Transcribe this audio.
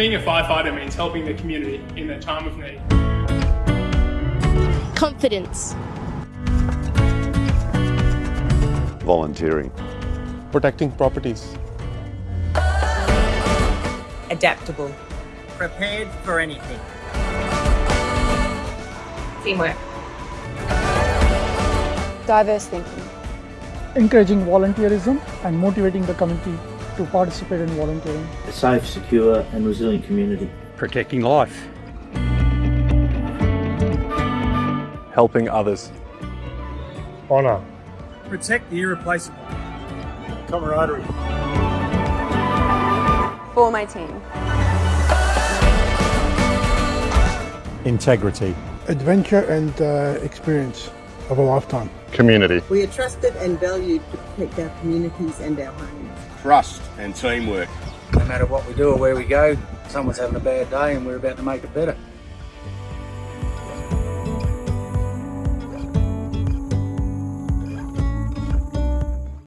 Being a firefighter means helping the community in their time of need. Confidence. Volunteering. Protecting properties. Adaptable. Prepared for anything. Teamwork. Diverse thinking. Encouraging volunteerism and motivating the community to participate in volunteering. A safe, secure and resilient community. Protecting life. Helping others. Honour. Protect the irreplaceable. Camaraderie. For my team. Integrity. Adventure and uh, experience of a lifetime. Community. We are trusted and valued to protect our communities and our homes. Trust and teamwork. No matter what we do or where we go, someone's having a bad day and we're about to make it better.